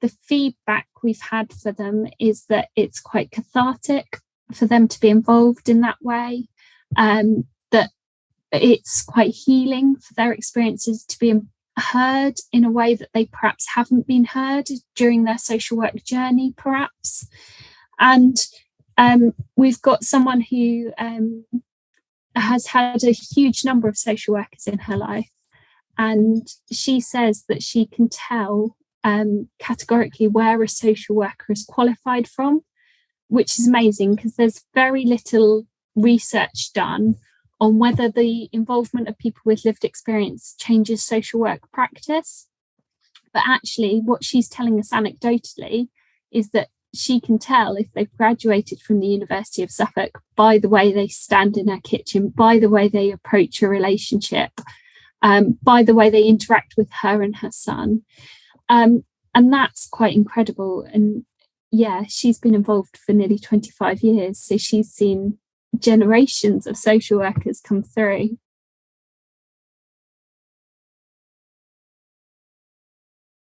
the feedback we've had for them is that it's quite cathartic for them to be involved in that way, um, that it's quite healing for their experiences to be heard in a way that they perhaps haven't been heard during their social work journey, perhaps. And um, we've got someone who um, has had a huge number of social workers in her life. And she says that she can tell um, categorically where a social worker is qualified from, which is amazing because there's very little research done on whether the involvement of people with lived experience changes social work practice. But actually, what she's telling us anecdotally is that she can tell if they've graduated from the University of Suffolk by the way they stand in her kitchen, by the way they approach a relationship, um, by the way they interact with her and her son. Um, and that's quite incredible. And yeah, she's been involved for nearly 25 years. So she's seen generations of social workers come through.